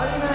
아니면